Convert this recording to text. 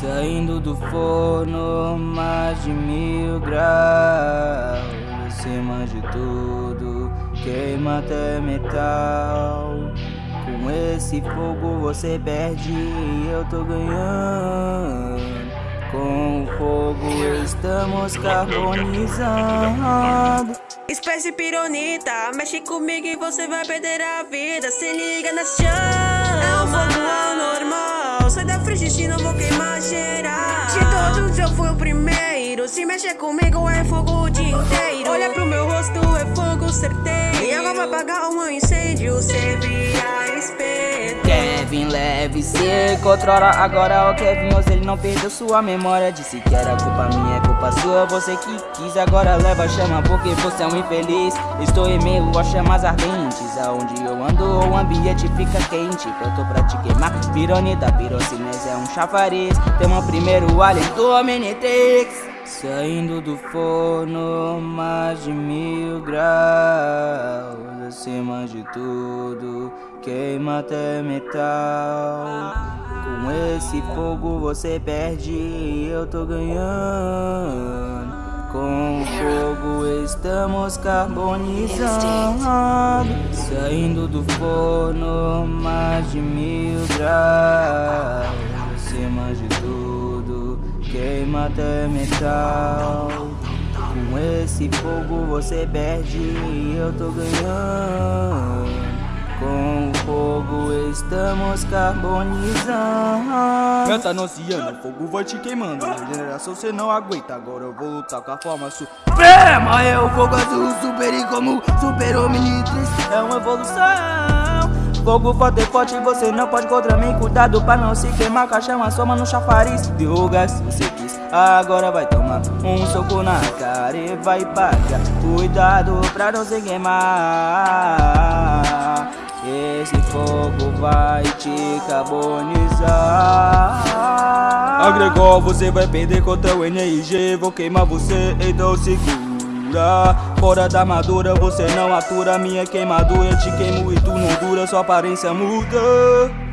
Saindo do forno, mais de mil graus. Acima de tudo, queima até metal. Com esse fogo você perde e eu tô ganhando estamos carbonizando Espécie pironita, mexe comigo e você vai perder a vida Se liga na chama, é um fogo anormal Sai da frente, não vou queimar geral De todos eu fui o primeiro Se mexer comigo é fogo o dia inteiro Olha pro meu rosto, é fogo certeiro E agora vai apagar um incêndio, espelho Kevin leve, se controla agora o Kevin Oz, ele não perdeu sua memória. Disse que era culpa minha, é culpa sua. Você que quis, agora leva a chama Porque você é um infeliz. Estou em meio a chamas ardentes Aonde eu ando o ambiente fica quente. Pronto pra te queimar Pironita, pirocinese é um chafariz. Tema primeiro alien do Omnitrix. Saindo do forno, mais de mil graus Acima de tudo, queima até metal. Com esse fogo você perde e eu tô ganhando. Com o fogo estamos carbonizando. Saindo do forno, mais de mil graus. Acima de tudo, queima até metal Com esse fogo você perde e eu tô ganhando. Com o fogo estamos carbonizando. Meta anunciando, o fogo vai te queimando. Na generação cê não aguenta, agora eu vou lutar com a forma suprema É o fogo azul, super incomum, super omnitrix É uma evolução. Fogo forte, forte, você não pode contra mim. Cuidado pra não se queimar com a chama Soma no chafariz. Deu gás, você Agora vai tomar um soco na cara e vai pagar. Cuidado pra não se queimar. Esse fogo vai te carbonizar. Agregou, você vai perder contra o NRG Vou queimar você, então segura. Fora da armadura, você não atura. Minha queimadura, te queimo e tu não dura. Sua aparência muda